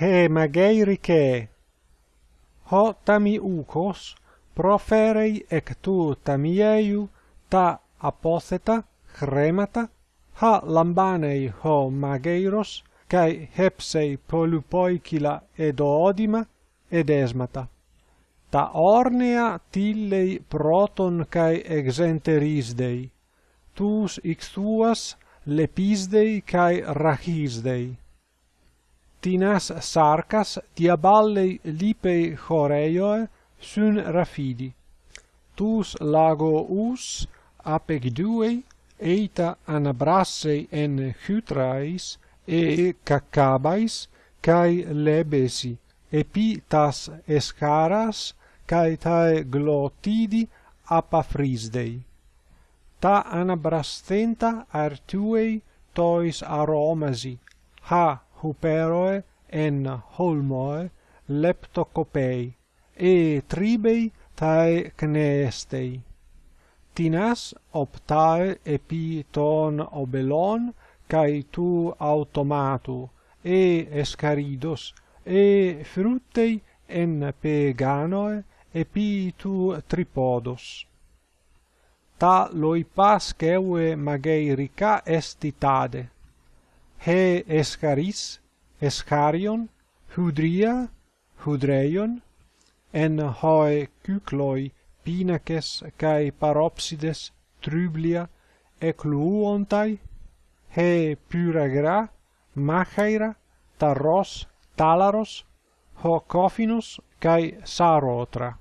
he mageirike ho tami ukos proferei ec tu tamieiu ta apotheta chremata ha lambanei ho mageiros kai hepsei polupoikila edoodima edesmata. ta ornea tillei proton kai exenterisdei. Tus ixtuas lepisdei kai rachisdei tinas sarcas diaballei lipei choreioe sun rafidi. Tus lago us apegduei eita anabrassei en chytrais e cacabais cae lebesi epi tas escaras cae tae glotidi apafrisdei. Ta anabrastenta artuei tois aromasi, ha huperoe en holmoe leptocopei e tribei tae cnestei tinas optae epi ton obelon kai tu automatu e escaridos e fruttei en peganoe epi tu tripodos. Ta loipas ceue magei rica estitade he escharis, escharion, hudria, hudreion, en hoe cycloi pinaces cae paropsides trublia ecluontai, he pyragra, machaira, taros, talaros, ho cofinus cae sarotra.